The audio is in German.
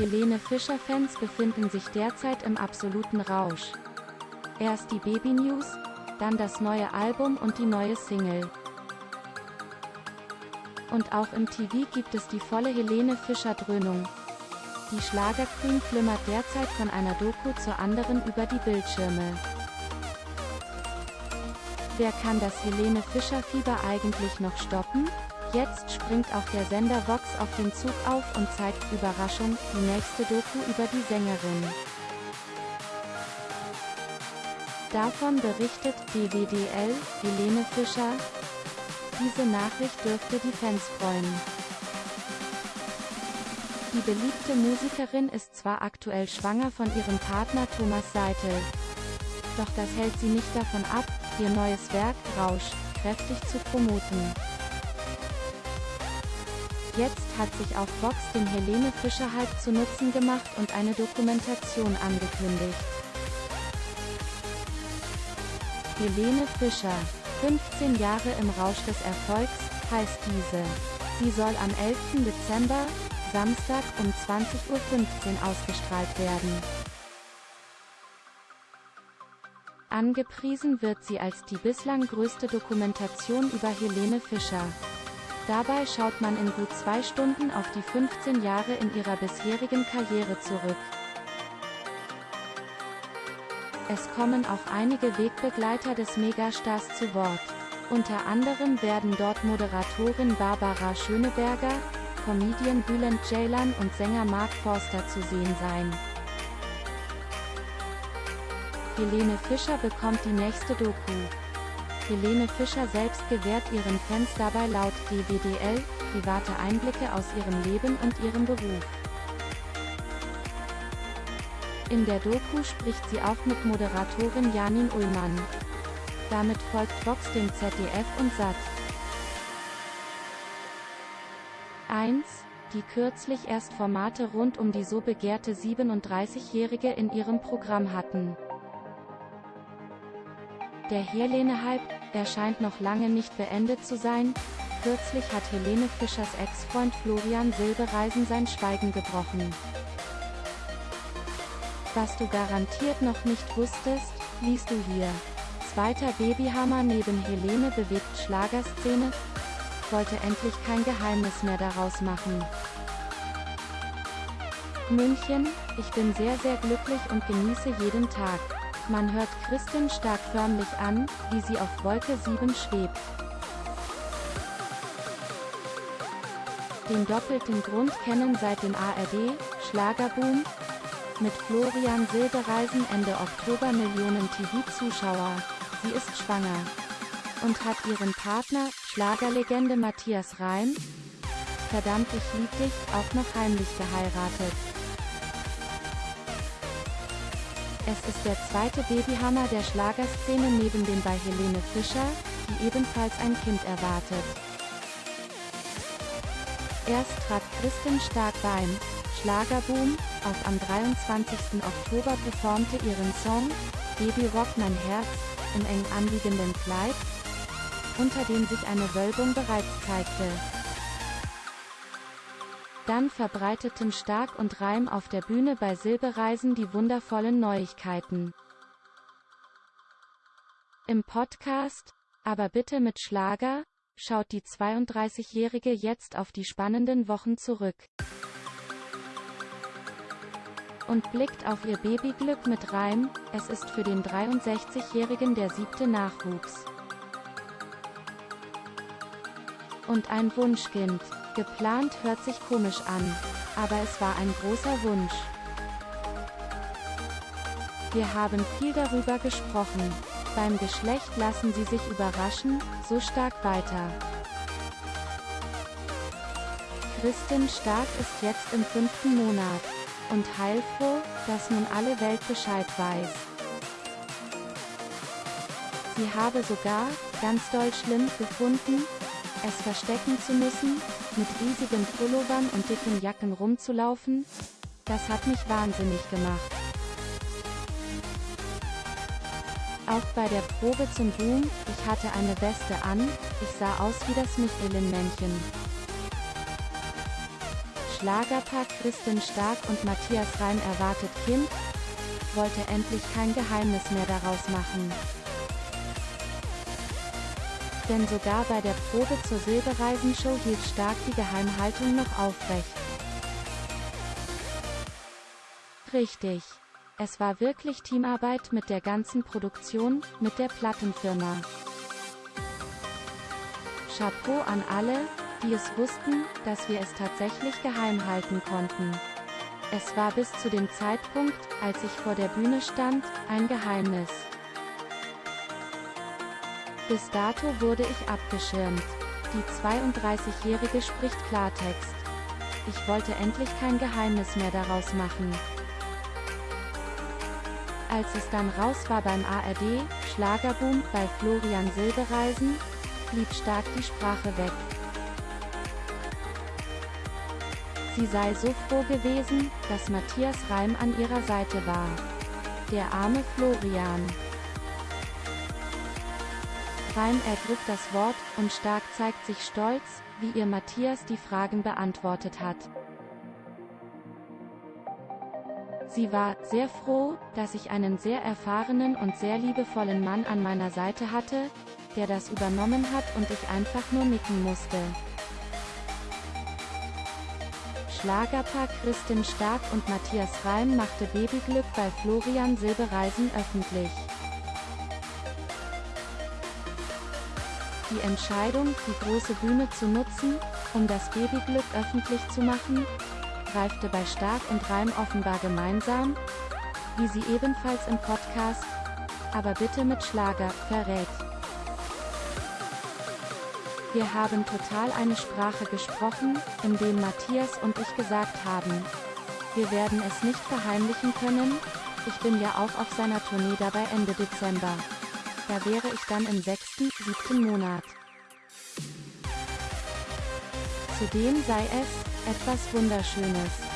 Helene Fischer-Fans befinden sich derzeit im absoluten Rausch. Erst die Baby-News, dann das neue Album und die neue Single. Und auch im TV gibt es die volle Helene Fischer-Dröhnung. Die Schlagerqueen flimmert derzeit von einer Doku zur anderen über die Bildschirme. Wer kann das Helene Fischer-Fieber eigentlich noch stoppen? Jetzt springt auch der Sender Vox auf den Zug auf und zeigt, Überraschung, die nächste Doku über die Sängerin. Davon berichtet DWDL, Helene Fischer. Diese Nachricht dürfte die Fans freuen. Die beliebte Musikerin ist zwar aktuell schwanger von ihrem Partner Thomas Seitel. Doch das hält sie nicht davon ab, ihr neues Werk, Rausch, kräftig zu promoten. Jetzt hat sich auch Vox den Helene Fischer-Hype zu Nutzen gemacht und eine Dokumentation angekündigt. Helene Fischer, 15 Jahre im Rausch des Erfolgs, heißt diese. Sie soll am 11. Dezember, Samstag um 20.15 Uhr ausgestrahlt werden. Angepriesen wird sie als die bislang größte Dokumentation über Helene Fischer. Dabei schaut man in gut zwei Stunden auf die 15 Jahre in ihrer bisherigen Karriere zurück. Es kommen auch einige Wegbegleiter des Megastars zu Wort. Unter anderem werden dort Moderatorin Barbara Schöneberger, Comedian Bülent Ceylan und Sänger Mark Forster zu sehen sein. Helene Fischer bekommt die nächste Doku. Helene Fischer selbst gewährt ihren Fans dabei laut DWDL private Einblicke aus ihrem Leben und ihrem Beruf. In der Doku spricht sie auch mit Moderatorin Janin Ullmann. Damit folgt Vox dem ZDF und SAT. 1. Die kürzlich erst Formate rund um die so begehrte 37-Jährige in ihrem Programm hatten. Der Helene-Hype, erscheint noch lange nicht beendet zu sein. Kürzlich hat Helene Fischers Ex-Freund Florian Silbereisen sein Schweigen gebrochen. Was du garantiert noch nicht wusstest, liest du hier. Zweiter Babyhammer neben Helene bewegt Schlagerszene, wollte endlich kein Geheimnis mehr daraus machen. München, ich bin sehr sehr glücklich und genieße jeden Tag. Man hört Kristin Stark förmlich an, wie sie auf Wolke 7 schwebt. Den doppelten Grund kennen seit dem ARD, Schlagerboom, mit Florian Silbereisen Ende Oktober Millionen TV-Zuschauer. Sie ist schwanger. Und hat ihren Partner, Schlagerlegende Matthias Reim, verdammt ich lieb dich, auch noch heimlich geheiratet. Es ist der zweite Babyhammer der Schlagerszene neben dem bei Helene Fischer, die ebenfalls ein Kind erwartet. Erst trat Kristin Stark beim Schlagerboom auf am 23. Oktober performte ihren Song Baby Rock mein Herz im eng anliegenden Kleid, unter dem sich eine Wölbung bereits zeigte. Dann verbreiteten Stark und Reim auf der Bühne bei Silbereisen die wundervollen Neuigkeiten. Im Podcast, aber bitte mit Schlager, schaut die 32-Jährige jetzt auf die spannenden Wochen zurück und blickt auf ihr Babyglück mit Reim, es ist für den 63-Jährigen der siebte Nachwuchs. Und ein Wunschkind. Geplant hört sich komisch an. Aber es war ein großer Wunsch. Wir haben viel darüber gesprochen. Beim Geschlecht lassen Sie sich überraschen, so stark weiter. Kristin Stark ist jetzt im fünften Monat und heilfroh, dass nun alle Welt Bescheid weiß. Sie habe sogar, ganz doll schlimm, gefunden, es verstecken zu müssen, mit riesigen Pullovern und dicken Jacken rumzulaufen, das hat mich wahnsinnig gemacht. Auch bei der Probe zum Boom, ich hatte eine Weste an, ich sah aus wie das Michelin-Männchen. Schlagerpaar Kristin Stark und Matthias Reim erwartet Kind, wollte endlich kein Geheimnis mehr daraus machen. Denn sogar bei der Probe zur Silbereisenshow hielt Stark die Geheimhaltung noch aufrecht. Richtig. Es war wirklich Teamarbeit mit der ganzen Produktion, mit der Plattenfirma. Chapeau an alle, die es wussten, dass wir es tatsächlich geheim halten konnten. Es war bis zu dem Zeitpunkt, als ich vor der Bühne stand, ein Geheimnis. Bis dato wurde ich abgeschirmt. Die 32-Jährige spricht Klartext. Ich wollte endlich kein Geheimnis mehr daraus machen. Als es dann raus war beim ARD, Schlagerboom, bei Florian Silbereisen, blieb stark die Sprache weg. Sie sei so froh gewesen, dass Matthias Reim an ihrer Seite war. Der arme Florian. Reim ergriff das Wort, und Stark zeigt sich stolz, wie ihr Matthias die Fragen beantwortet hat. Sie war sehr froh, dass ich einen sehr erfahrenen und sehr liebevollen Mann an meiner Seite hatte, der das übernommen hat und ich einfach nur nicken musste. Schlagerpaar Kristin Stark und Matthias Reim machte Babyglück bei Florian Silbereisen öffentlich. Die Entscheidung, die große Bühne zu nutzen, um das Babyglück öffentlich zu machen, reifte bei Stark und Reim offenbar gemeinsam, wie sie ebenfalls im Podcast, aber bitte mit Schlager, verrät. Wir haben total eine Sprache gesprochen, in dem Matthias und ich gesagt haben, wir werden es nicht verheimlichen können, ich bin ja auch auf seiner Tournee dabei Ende Dezember. Da wäre ich dann im sechsten, siebten Monat. Zudem sei es, etwas Wunderschönes.